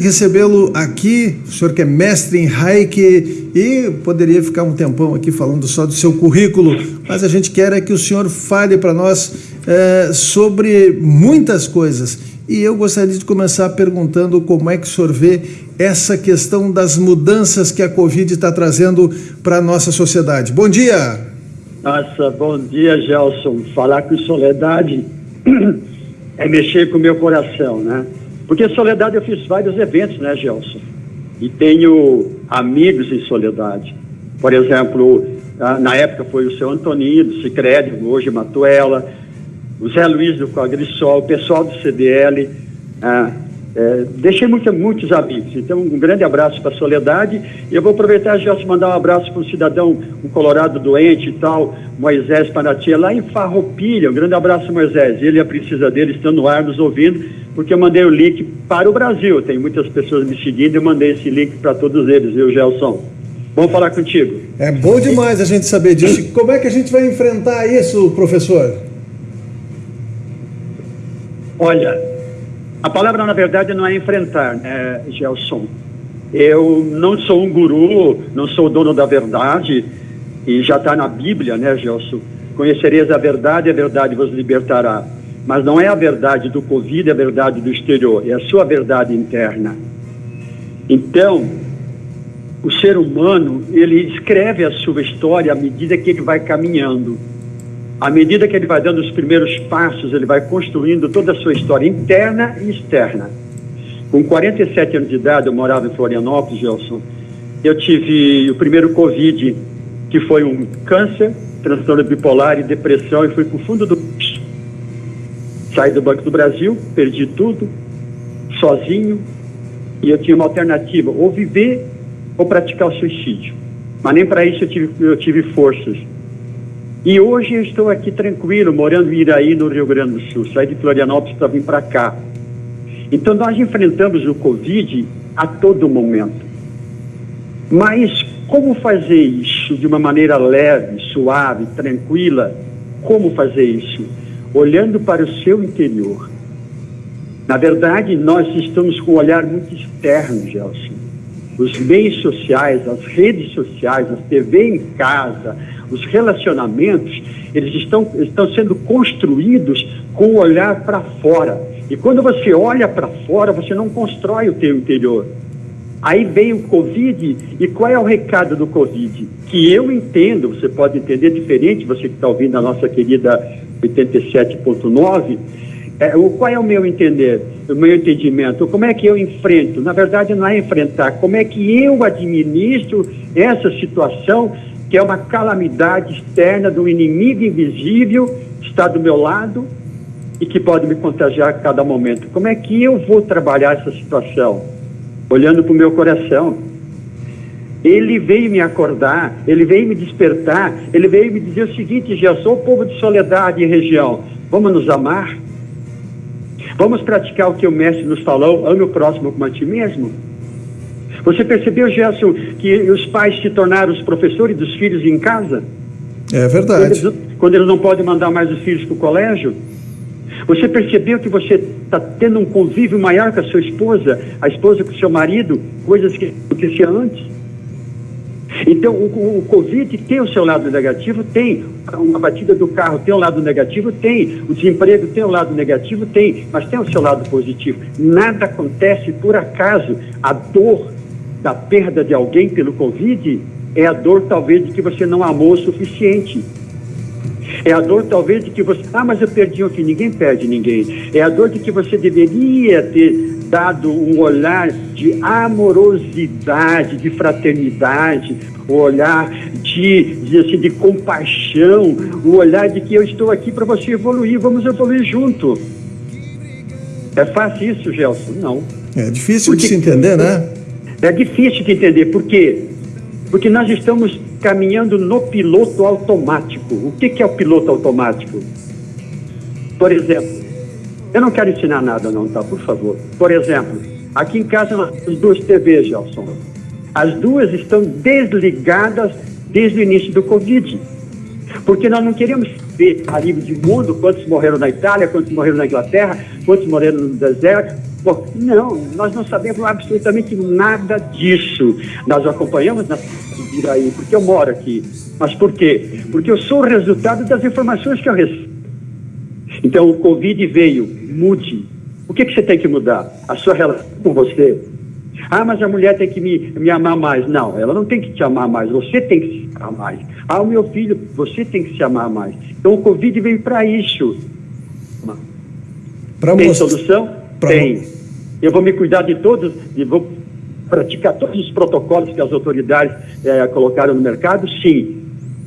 recebê-lo aqui, o senhor que é mestre em Reiki e poderia ficar um tempão aqui falando só do seu currículo, mas a gente quer é que o senhor fale para nós é, sobre muitas coisas. E eu gostaria de começar perguntando como é que o senhor vê essa questão das mudanças que a Covid está trazendo para a nossa sociedade. Bom dia! Nossa, bom dia, Gelson. Falar com Soledade é mexer com o meu coração, né? Porque Soledade eu fiz vários eventos, né, Gelson? E tenho amigos em Soledade. Por exemplo, na época foi o seu Antonino, do Cicred, hoje Matuela, o Zé Luiz do Cogrisol, o pessoal do CDL. É, deixei muito, muitos amigos. Então, um grande abraço para a Soledade. E eu vou aproveitar já te mandar um abraço para um cidadão, um colorado doente e tal, Moisés Panatia, lá em Farroupilha. Um grande abraço, Moisés. Ele e a princesa dele estão no ar nos ouvindo porque eu mandei o link para o Brasil. Tem muitas pessoas me seguindo e eu mandei esse link para todos eles, viu, Gelson? Vamos falar contigo. É bom demais a gente saber disso. Como é que a gente vai enfrentar isso, professor? Olha, a palavra, na verdade, não é enfrentar, né, Gelson? Eu não sou um guru, não sou dono da verdade, e já está na Bíblia, né, Gelson? Conhecereis a verdade, a verdade vos libertará. Mas não é a verdade do Covid, é a verdade do exterior, é a sua verdade interna. Então, o ser humano, ele escreve a sua história à medida que ele vai caminhando. À medida que ele vai dando os primeiros passos, ele vai construindo toda a sua história interna e externa. Com 47 anos de idade, eu morava em Florianópolis, Gelson. Eu tive o primeiro Covid, que foi um câncer, transtorno bipolar e depressão, e fui para o fundo do Saí do Banco do Brasil, perdi tudo, sozinho, e eu tinha uma alternativa, ou viver ou praticar o suicídio. Mas nem para isso eu tive, eu tive forças. E hoje eu estou aqui tranquilo, morando em Iraí, no Rio Grande do Sul. Saí de Florianópolis para vir para cá. Então nós enfrentamos o Covid a todo momento. Mas como fazer isso de uma maneira leve, suave, tranquila? Como fazer isso? olhando para o seu interior. Na verdade, nós estamos com um olhar muito externo, Gelson. Os meios sociais, as redes sociais, a TV em casa, os relacionamentos, eles estão, estão sendo construídos com o olhar para fora. E quando você olha para fora, você não constrói o teu interior. Aí vem o Covid, e qual é o recado do Covid? Que eu entendo, você pode entender diferente, você que está ouvindo a nossa querida 87.9, é, qual é o meu entender, o meu entendimento? Como é que eu enfrento? Na verdade, não é enfrentar, como é que eu administro essa situação que é uma calamidade externa do inimigo invisível que está do meu lado e que pode me contagiar a cada momento. Como é que eu vou trabalhar essa situação? Olhando para o meu coração. Ele veio me acordar, ele veio me despertar, ele veio me dizer o seguinte: já sou povo de soledade e região, vamos nos amar? Vamos praticar o que o mestre nos falou, ame o próximo como a ti mesmo? Você percebeu, Gerson, que os pais se tornaram os professores dos filhos em casa? É verdade. Quando eles, quando eles não podem mandar mais os filhos para o colégio? Você percebeu que você está tendo um convívio maior com a sua esposa, a esposa com o seu marido, coisas que aconteciam antes? Então, o, o Covid tem o seu lado negativo? Tem. Uma batida do carro tem um lado negativo? Tem. O desemprego tem um lado negativo? Tem. Mas tem o seu lado positivo. Nada acontece por acaso. A dor da perda de alguém pelo Covid é a dor, talvez, de que você não amou o suficiente. É a dor, talvez, de que você. Ah, mas eu perdi filho. Ninguém perde ninguém. É a dor de que você deveria ter dado um olhar de amorosidade, de fraternidade, o um olhar de, de, assim, de compaixão, o um olhar de que eu estou aqui para você evoluir, vamos evoluir junto. É fácil isso, Gelson? Não. É difícil Porque, de se entender, né? É difícil de entender. Por quê? Porque nós estamos caminhando no piloto automático. O que, que é o piloto automático? Por exemplo, eu não quero ensinar nada não, tá? Por favor. Por exemplo, aqui em casa nós temos duas TVs, Gelson. As duas estão desligadas desde o início do Covid. Porque nós não queremos ver a nível de mundo quantos morreram na Itália, quantos morreram na Inglaterra, quantos morreram no deserto, Bom, não, nós não sabemos absolutamente nada disso. Nós acompanhamos na aí, porque eu moro aqui. Mas por quê? Porque eu sou o resultado das informações que eu recebo. Então, o Covid veio, mude. O que, que você tem que mudar? A sua relação com você. Ah, mas a mulher tem que me, me amar mais. Não, ela não tem que te amar mais, você tem que se amar mais. Ah, o meu filho, você tem que se amar mais. Então, o Covid veio para isso. Pra tem mostrar... solução? Pra... Tem. Eu vou me cuidar de todos, e vou praticar todos os protocolos que as autoridades é, colocaram no mercado? Sim.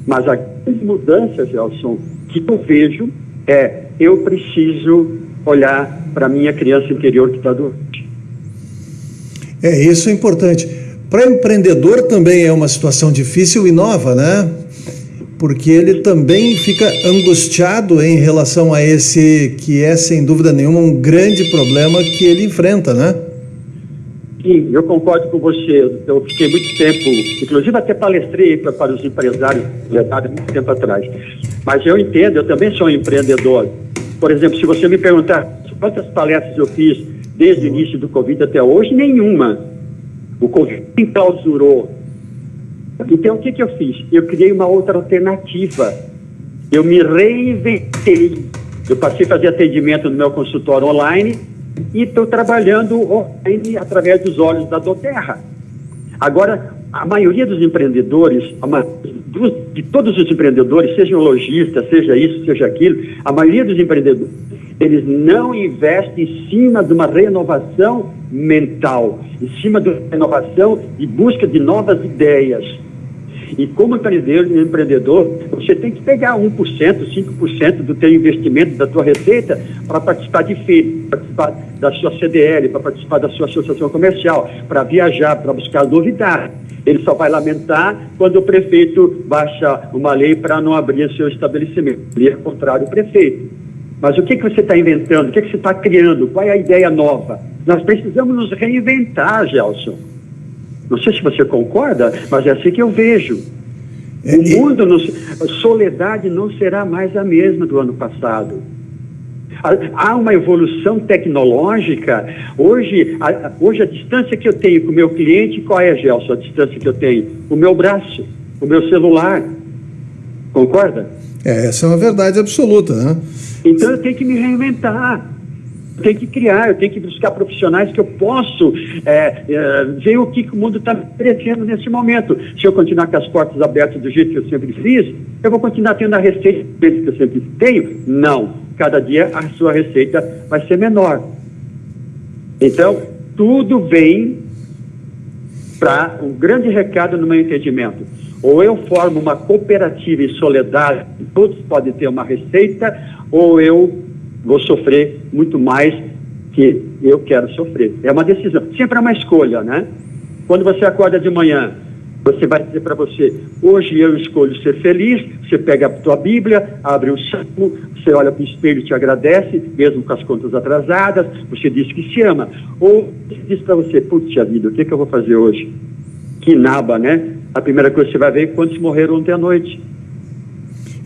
Mas a grande mudança, Gelson, que eu vejo é eu preciso olhar para a minha criança interior que está doente. É, isso é importante. Para empreendedor também é uma situação difícil e nova, né? Porque ele também fica angustiado em relação a esse que é, sem dúvida nenhuma, um grande problema que ele enfrenta, né? Sim, eu concordo com você. Eu fiquei muito tempo, inclusive até palestrei para, para os empresários, verdade, muito tempo atrás. Mas eu entendo, eu também sou um empreendedor. Por exemplo, se você me perguntar quantas palestras eu fiz desde o início do Covid até hoje, nenhuma. O Covid enclausurou. Então, o que, que eu fiz? Eu criei uma outra alternativa. Eu me reinventei. Eu passei a fazer atendimento no meu consultório online e estou trabalhando online através dos olhos da Doterra. Agora, a maioria dos empreendedores, de todos os empreendedores, sejam lojistas, seja isso, seja aquilo, a maioria dos empreendedores, eles não investem em cima de uma renovação mental, em cima de uma renovação e busca de novas ideias. E como empreendedor, você tem que pegar 1%, 5% do teu investimento, da tua receita, para participar de feira, para participar da sua CDL, para participar da sua associação comercial, para viajar, para buscar novidades. Ele só vai lamentar quando o prefeito baixa uma lei para não abrir seu estabelecimento. Ele é contrário ao prefeito. Mas o que, que você está inventando? O que, que você está criando? Qual é a ideia nova? Nós precisamos nos reinventar, Gelson. Não sei se você concorda, mas é assim que eu vejo. É, o mundo, nos, a soledade não será mais a mesma do ano passado. Há uma evolução tecnológica. Hoje a, hoje, a distância que eu tenho com o meu cliente, qual é, Gelson? A distância que eu tenho? O meu braço, o meu celular. Concorda? É, essa é uma verdade absoluta, né? Então eu tenho que me reinventar. Eu tenho que criar, eu tenho que buscar profissionais que eu posso é, é, ver o que, que o mundo está oferecendo nesse momento. Se eu continuar com as portas abertas do jeito que eu sempre fiz, eu vou continuar tendo a receita que eu sempre tenho? Não. Cada dia a sua receita vai ser menor. Então, tudo vem para um grande recado no meu entendimento. Ou eu formo uma cooperativa em soledade, todos podem ter uma receita, ou eu vou sofrer muito mais que eu quero sofrer. É uma decisão. Sempre é uma escolha, né? Quando você acorda de manhã, você vai dizer para você, hoje eu escolho ser feliz, você pega a tua Bíblia, abre o salmo, você olha para o espelho e te agradece, mesmo com as contas atrasadas, você diz que se ama. Ou diz para você, putz, vida, o que, que eu vou fazer hoje? Que naba, né? A primeira coisa que você vai ver é quantos morreram ontem à noite.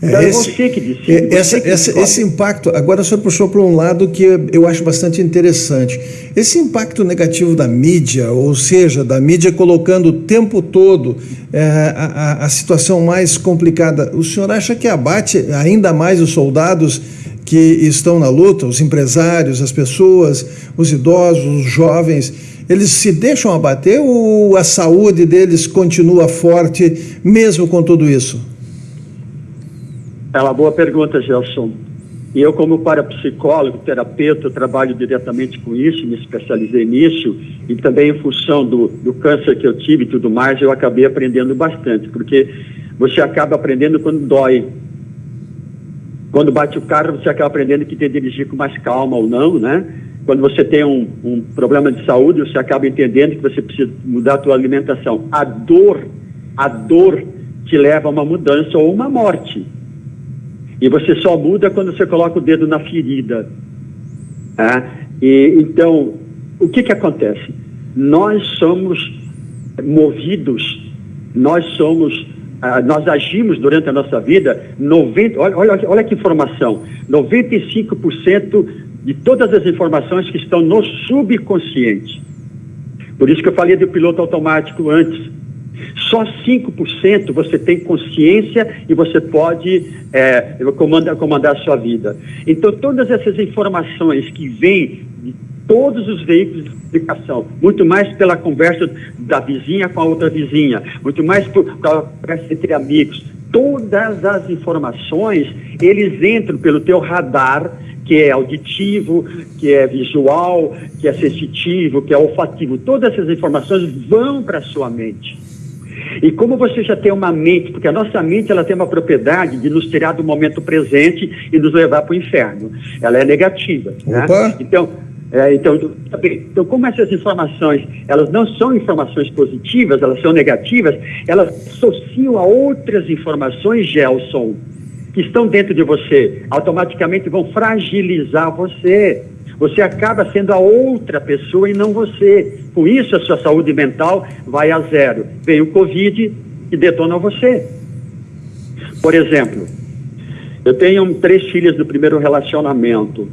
É, é esse, você que disse. É, essa, que essa, esse impacto, agora o senhor puxou para um lado que eu acho bastante interessante. Esse impacto negativo da mídia, ou seja, da mídia colocando o tempo todo é, a, a situação mais complicada, o senhor acha que abate ainda mais os soldados que estão na luta, os empresários, as pessoas, os idosos, os jovens? Eles se deixam abater ou a saúde deles continua forte mesmo com tudo isso? É uma boa pergunta, Gelson. E eu, como parapsicólogo, terapeuta, trabalho diretamente com isso, me especializei nisso, e também em função do, do câncer que eu tive e tudo mais, eu acabei aprendendo bastante, porque você acaba aprendendo quando dói. Quando bate o carro, você acaba aprendendo que tem que dirigir com mais calma ou não, né? Quando você tem um, um problema de saúde, você acaba entendendo que você precisa mudar a sua alimentação. A dor, a dor te leva a uma mudança ou uma morte. E você só muda quando você coloca o dedo na ferida. Tá? E, então, o que, que acontece? Nós somos movidos, nós somos, ah, nós agimos durante a nossa vida, 90, olha, olha, olha que informação, 95% de todas as informações que estão no subconsciente. Por isso que eu falei do piloto automático antes. Só 5% você tem consciência e você pode é, comandar, comandar a sua vida. Então, todas essas informações que vêm de todos os veículos de comunicação, muito mais pela conversa da vizinha com a outra vizinha, muito mais pela conversa entre amigos, todas as informações, eles entram pelo teu radar, que é auditivo, que é visual, que é sensitivo, que é olfativo. Todas essas informações vão para a sua mente. E como você já tem uma mente, porque a nossa mente ela tem uma propriedade de nos tirar do momento presente e nos levar para o inferno. Ela é negativa. Né? Então, é, então, então, como essas informações, elas não são informações positivas, elas são negativas, elas associam a outras informações, Gelson, que estão dentro de você, automaticamente vão fragilizar você. Você acaba sendo a outra pessoa e não você. Com isso, a sua saúde mental vai a zero. Vem o Covid e detona você. Por exemplo, eu tenho três filhas do primeiro relacionamento.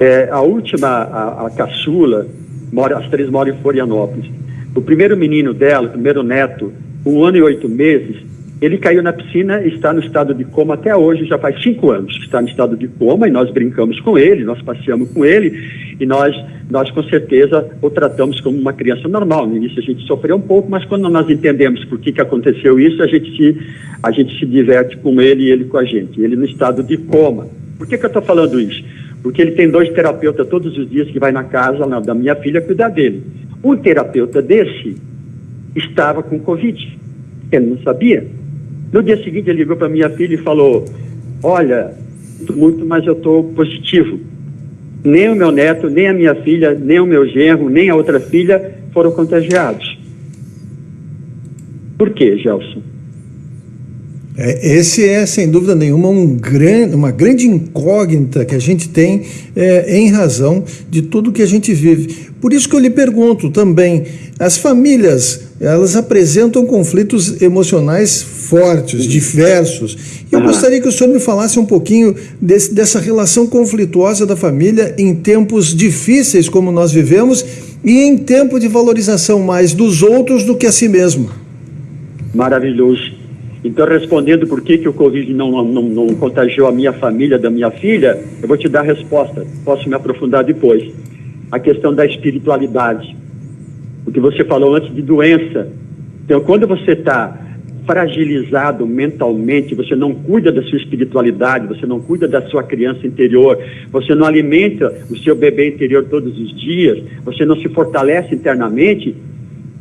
É, a última, a, a caçula, mora, as três moram em Florianópolis. O primeiro menino dela, o primeiro neto, um ano e oito meses, ele caiu na piscina e está no estado de coma até hoje, já faz cinco anos que está no estado de coma e nós brincamos com ele, nós passeamos com ele e nós, nós com certeza o tratamos como uma criança normal. No início a gente sofreu um pouco, mas quando nós entendemos por que, que aconteceu isso, a gente, se, a gente se diverte com ele e ele com a gente. Ele no estado de coma. Por que, que eu estou falando isso? Porque ele tem dois terapeutas todos os dias que vai na casa na, da minha filha cuidar dele. Um terapeuta desse estava com Covid. Ele não sabia. No dia seguinte, ele ligou para minha filha e falou: Olha, muito, mas eu estou positivo. Nem o meu neto, nem a minha filha, nem o meu genro, nem a outra filha foram contagiados. Por quê, Gelson? É, esse é, sem dúvida nenhuma, um grande, uma grande incógnita que a gente tem é, em razão de tudo que a gente vive. Por isso que eu lhe pergunto também, as famílias, elas apresentam conflitos emocionais fortes, diversos. E eu gostaria que o senhor me falasse um pouquinho desse, dessa relação conflituosa da família em tempos difíceis como nós vivemos e em tempo de valorização mais dos outros do que a si mesmo. Maravilhoso. Então, respondendo por que, que o Covid não, não, não contagiou a minha família, da minha filha, eu vou te dar a resposta. Posso me aprofundar depois. A questão da espiritualidade. O que você falou antes de doença. Então, quando você está fragilizado mentalmente, você não cuida da sua espiritualidade, você não cuida da sua criança interior, você não alimenta o seu bebê interior todos os dias, você não se fortalece internamente,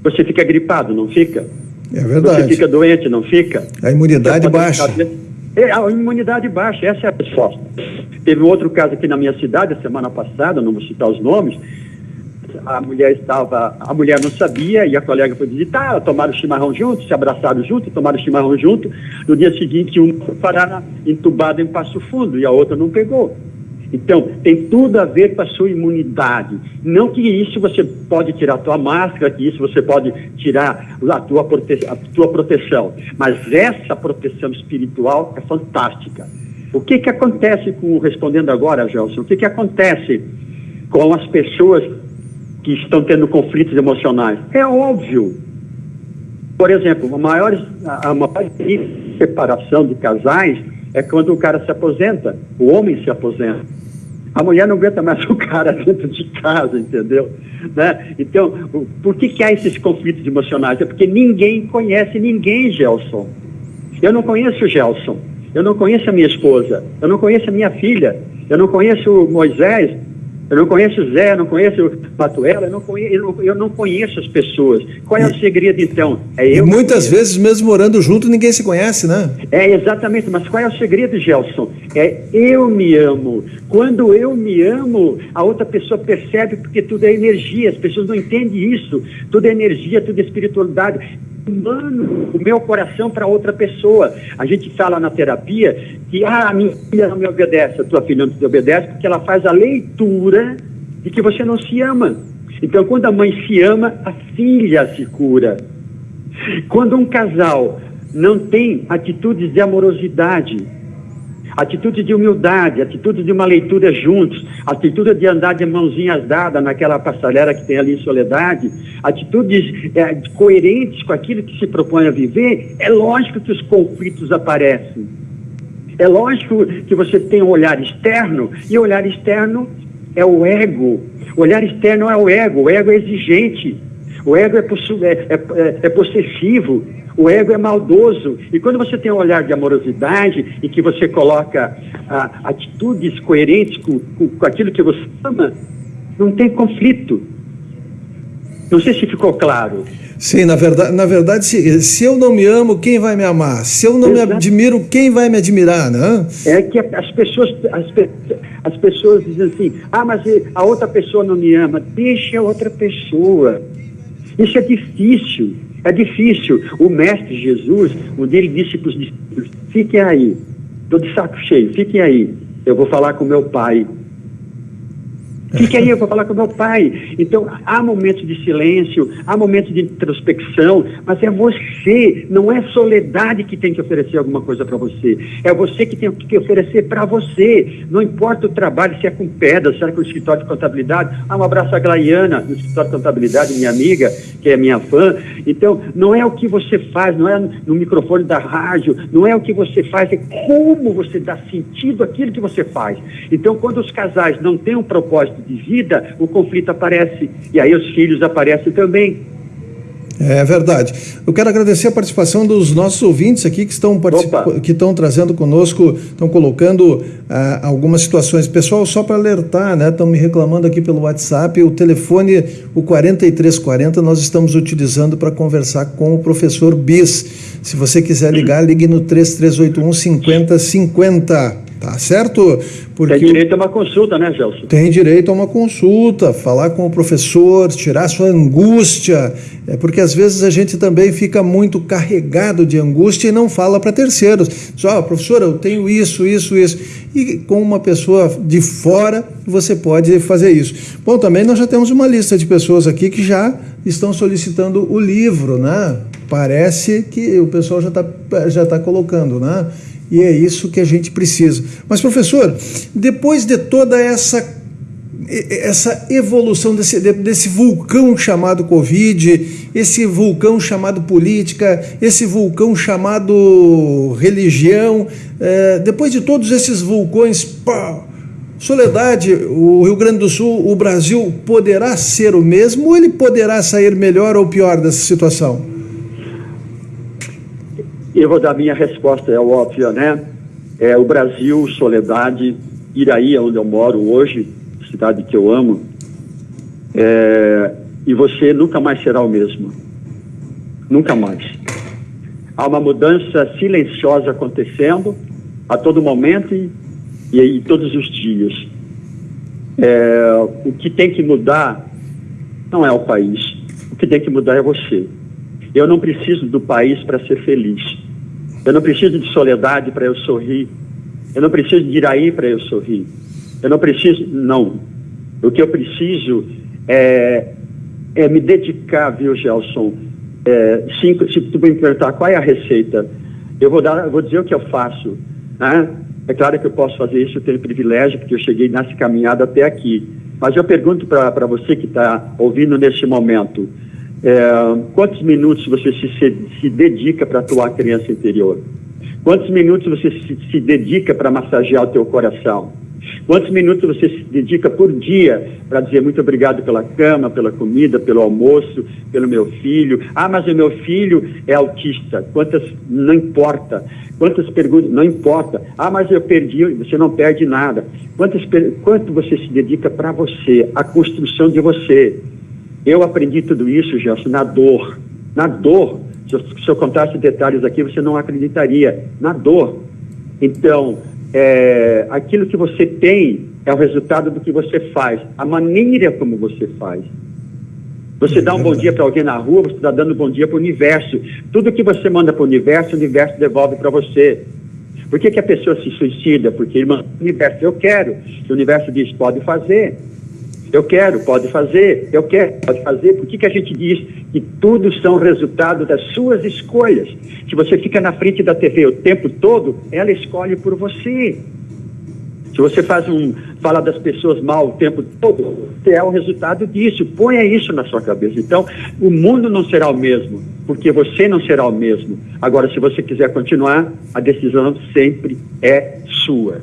você fica gripado, não fica? É verdade. Você fica doente, não fica? A imunidade baixa. É, a imunidade baixa, essa é a resposta. Teve outro caso aqui na minha cidade, semana passada, não vou citar os nomes, a mulher estava, a mulher não sabia e a colega foi visitar, tomaram chimarrão junto, se abraçaram junto, tomaram chimarrão junto. No dia seguinte, um foi parar entubado em Passo Fundo e a outra não pegou. Então, tem tudo a ver com a sua imunidade. Não que isso você pode tirar a tua máscara, que isso você pode tirar a tua, prote a tua proteção. Mas essa proteção espiritual é fantástica. O que que acontece com, respondendo agora, Gelson, o que que acontece com as pessoas que estão tendo conflitos emocionais? É óbvio. Por exemplo, maior, a maior separação de casais é quando o cara se aposenta, o homem se aposenta. A mulher não aguenta mais o cara dentro de casa, entendeu? Né? Então, por que, que há esses conflitos emocionais? É porque ninguém conhece ninguém, Gelson. Eu não conheço o Gelson, eu não conheço a minha esposa, eu não conheço a minha filha, eu não conheço o Moisés, eu não conheço o Zé, não conheço o Matuela, eu não conheço, eu não, eu não conheço as pessoas. Qual é o segredo, então? É eu. E muitas vezes, mesmo morando junto, ninguém se conhece, né? É, exatamente. Mas qual é o segredo, Gelson? É eu me amo. Quando eu me amo, a outra pessoa percebe, porque tudo é energia. As pessoas não entendem isso. Tudo é energia, tudo é espiritualidade humano o meu coração para outra pessoa. A gente fala na terapia que ah, a minha filha não me obedece, a tua filha não te obedece, porque ela faz a leitura de que você não se ama. Então, quando a mãe se ama, a filha se cura. Quando um casal não tem atitudes de amorosidade, atitude de humildade, atitude de uma leitura juntos, atitude de andar de mãozinhas dadas naquela passarela que tem ali em Soledade, atitudes é, coerentes com aquilo que se propõe a viver, é lógico que os conflitos aparecem. É lógico que você tem um olhar externo, e o olhar externo é o ego. O olhar externo é o ego, o ego é exigente, o ego é, é, é, é possessivo, o ego é maldoso. E quando você tem um olhar de amorosidade e que você coloca ah, atitudes coerentes com, com, com aquilo que você ama, não tem conflito. Não sei se ficou claro. Sim, na verdade, na verdade se, se eu não me amo, quem vai me amar? Se eu não Exato. me admiro, quem vai me admirar, né? É que as pessoas, as, as pessoas dizem assim, ah, mas a outra pessoa não me ama. Deixa a outra pessoa. Isso é difícil. É difícil. O Mestre Jesus, um dia ele disse para os discípulos: fiquem aí, estou de saco cheio, fiquem aí, eu vou falar com meu pai. Fique aí, eu vou falar com meu pai. Então, há momentos de silêncio, há momentos de introspecção, mas é você, não é soledade que tem que oferecer alguma coisa para você. É você que tem que oferecer para você. Não importa o trabalho, se é com pedra, se é com o escritório de contabilidade. Ah, um abraço à Glaiana, no escritório de contabilidade, minha amiga, que é minha fã. Então, não é o que você faz, não é no microfone da rádio, não é o que você faz, é como você dá sentido àquilo que você faz. Então, quando os casais não têm um propósito de vida, o conflito aparece. E aí os filhos aparecem também. É verdade. Eu quero agradecer a participação dos nossos ouvintes aqui que estão, que estão trazendo conosco, estão colocando ah, algumas situações. Pessoal, só para alertar, né? Estão me reclamando aqui pelo WhatsApp, o telefone, o 4340, nós estamos utilizando para conversar com o professor Bis. Se você quiser ligar, ligue no 3381 5050. Tá certo? Porque tem direito a uma consulta, né, Gelson? Tem direito a uma consulta, falar com o professor, tirar sua angústia. É porque às vezes a gente também fica muito carregado de angústia e não fala para terceiros. Só, oh, professor, eu tenho isso, isso, isso. E com uma pessoa de fora, você pode fazer isso. Bom, também nós já temos uma lista de pessoas aqui que já estão solicitando o livro, né? Parece que o pessoal já está já tá colocando, né? E é isso que a gente precisa. Mas, professor, depois de toda essa essa evolução desse, desse vulcão chamado Covid, esse vulcão chamado política, esse vulcão chamado religião, é, depois de todos esses vulcões, pá, Soledade, o Rio Grande do Sul, o Brasil poderá ser o mesmo ou ele poderá sair melhor ou pior dessa situação? Eu vou dar minha resposta, é óbvia, né? É o Brasil, Soledade, Iraí, onde eu moro hoje, cidade que eu amo, é, e você nunca mais será o mesmo. Nunca mais. Há uma mudança silenciosa acontecendo a todo momento e, e, e todos os dias. É, o que tem que mudar não é o país. O que tem que mudar é você. Eu não preciso do país para ser feliz. Eu não preciso de soledade para eu sorrir. Eu não preciso de Iraí para eu sorrir. Eu não preciso, não. O que eu preciso é, é me dedicar, viu, Gelson? É, cinco, se tu me perguntar qual é a receita, eu vou, dar, vou dizer o que eu faço. Né? É claro que eu posso fazer isso, eu tenho privilégio, porque eu cheguei nessa caminhada até aqui. Mas eu pergunto para você que está ouvindo neste momento: é, quantos minutos você se, se, dedica para atuar a criança interior? Quantos minutos você se, se dedica para massagear o teu coração? Quantos minutos você se dedica por dia para dizer muito obrigado pela cama, pela comida, pelo almoço, pelo meu filho? Ah, mas o meu filho é autista. Quantas? Não importa. Quantas perguntas? Não importa. Ah, mas eu perdi. Você não perde nada. Quantas, quanto você se dedica para você, a construção de você? Eu aprendi tudo isso, Gelson, na dor. Na dor. Se eu, se eu contasse detalhes aqui, você não acreditaria. Na dor. Então, é, aquilo que você tem é o resultado do que você faz, a maneira como você faz. Você dá um bom dia para alguém na rua, você está dando um bom dia para o universo. Tudo que você manda para o universo, o universo devolve para você. Por que, que, a pessoa se suicida? Porque o universo, eu quero. O universo diz, pode fazer. Eu quero, pode fazer. Eu quero, pode fazer. Por que, que a gente diz que tudo são resultado das suas escolhas? Se você fica na frente da TV o tempo todo, ela escolhe por você. Se você faz um, fala das pessoas mal o tempo todo, é o resultado disso. Ponha isso na sua cabeça. Então, o mundo não será o mesmo, porque você não será o mesmo. Agora, se você quiser continuar, a decisão sempre é sua.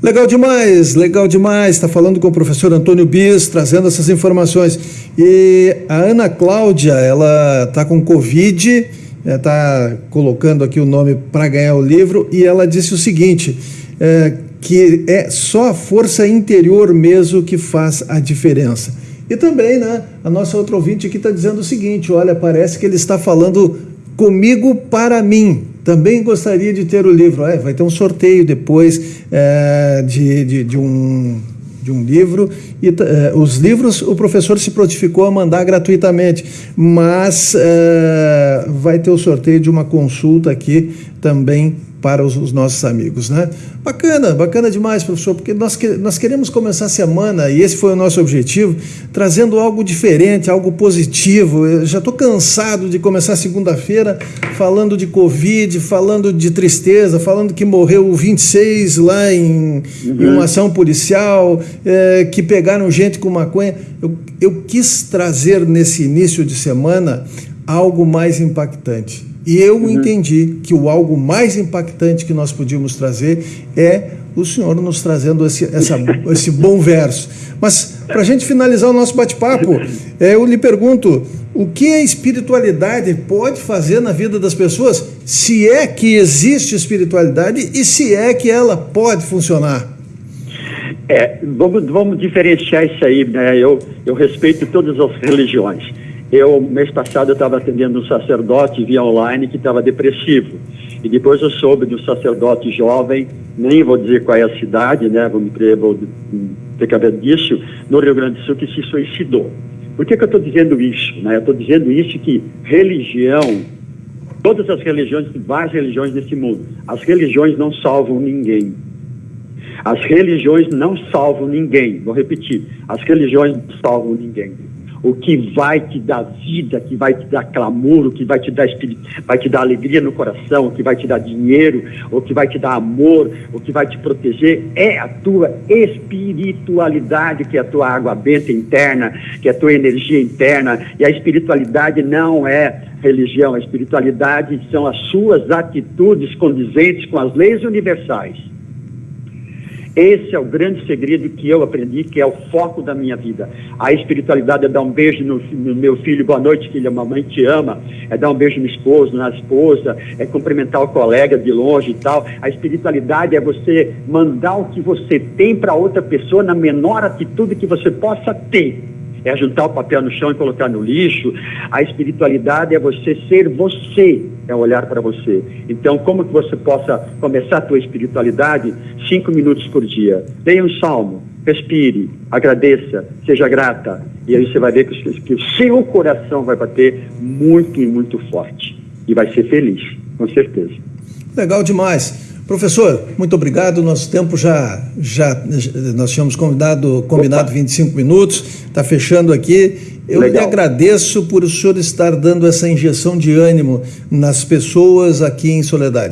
Legal demais, legal demais. Está falando com o professor Antônio Bis, trazendo essas informações. E a Ana Cláudia, ela está com Covid, está colocando aqui o nome para ganhar o livro, e ela disse o seguinte: é, que é só a força interior mesmo que faz a diferença. E também, né, a nossa outra ouvinte aqui está dizendo o seguinte: olha, parece que ele está falando comigo para mim. Também gostaria de ter o livro. É, vai ter um sorteio depois é, de, de, de, um, de um livro. E é, os livros o professor se prontificou a mandar gratuitamente, mas é, vai ter o sorteio de uma consulta aqui também para os, os, nossos amigos, né? Bacana, bacana demais, professor, porque nós, que, nós queremos começar a semana, e esse foi o nosso objetivo, trazendo algo diferente, algo positivo. Eu já estou cansado de começar segunda-feira falando de Covid, falando de tristeza, falando que morreu 26 lá em, uhum. em uma ação policial, é, que pegaram gente com maconha. Eu, eu quis trazer nesse início de semana algo mais impactante e eu uhum. entendi que o algo mais impactante que nós podíamos trazer é o senhor nos trazendo esse, essa, esse bom verso. Mas, para a gente finalizar o nosso bate-papo, é, eu lhe pergunto: o que a espiritualidade pode fazer na vida das pessoas, se é que existe espiritualidade e se é que ela pode funcionar? É, vamos, vamos diferenciar isso aí, né? Eu, eu respeito todas as religiões. Eu, mês passado, eu estava atendendo um sacerdote via online que estava depressivo. E depois eu soube de um sacerdote jovem, nem vou dizer qual é a cidade, né? Vou, me, vou ter que ver disso, no Rio Grande do Sul, que se suicidou. Por que, que eu estou dizendo isso? Né? Eu estou dizendo isso que religião, todas as religiões, várias religiões nesse mundo, as religiões não salvam ninguém. As religiões não salvam ninguém. Vou repetir: as religiões não salvam ninguém o que vai te dar vida, que vai te dar clamor, o que vai te dar vai te dar alegria no coração, o que vai te dar dinheiro, o que vai te dar amor, o que vai te proteger é a tua espiritualidade, que é a tua água benta interna, que é a tua energia interna. E a espiritualidade não é religião, a espiritualidade são as suas atitudes condizentes com as leis universais. Esse é o grande segredo que eu aprendi, que é o foco da minha vida. A espiritualidade é dar um beijo no, no meu filho, boa noite, filho, a mamãe te ama. É dar um beijo no esposo, na esposa, é cumprimentar o colega de longe e tal. A espiritualidade é você mandar o que você tem para outra pessoa na menor atitude que você possa ter é juntar o papel no chão e colocar no lixo. A espiritualidade é você ser você, é olhar para você. Então, como que você possa começar a tua espiritualidade? Cinco minutos por dia. Leia um salmo, respire, agradeça, seja grata. E aí você vai ver que, que o seu coração vai bater muito e muito forte. E vai ser feliz, com certeza. Legal demais. Professor, muito obrigado. Nosso tempo já, já nós tínhamos convidado, combinado Opa. 25 minutos, está fechando aqui. Eu Legal. lhe agradeço por o senhor estar dando essa injeção de ânimo nas pessoas aqui em Soledade.